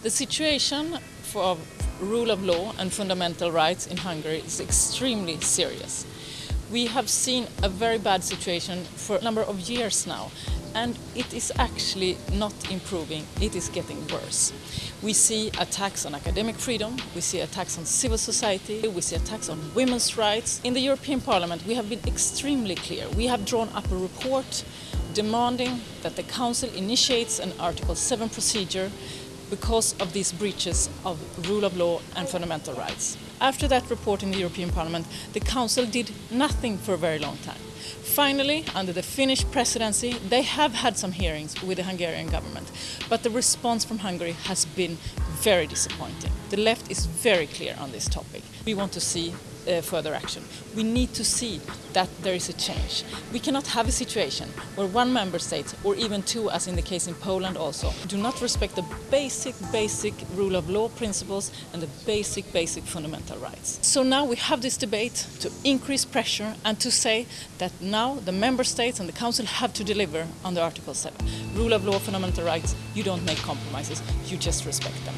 The situation for rule of law and fundamental rights in Hungary is extremely serious. We have seen a very bad situation for a number of years now and it is actually not improving, it is getting worse. We see attacks on academic freedom, we see attacks on civil society, we see attacks on women's rights. In the European Parliament we have been extremely clear. We have drawn up a report demanding that the Council initiates an Article 7 procedure because of these breaches of rule of law and fundamental rights. After that report in the European Parliament, the Council did nothing for a very long time. Finally, under the Finnish presidency, they have had some hearings with the Hungarian government, but the response from Hungary has been very disappointing. The left is very clear on this topic. We want to see uh, further action. We need to see that there is a change. We cannot have a situation where one member state, or even two as in the case in Poland also, do not respect the basic, basic rule of law principles and the basic, basic fundamental rights. So now we have this debate to increase pressure and to say that now the member states and the council have to deliver on the Article 7. Rule of law, fundamental rights, you don't make compromises, you just respect them.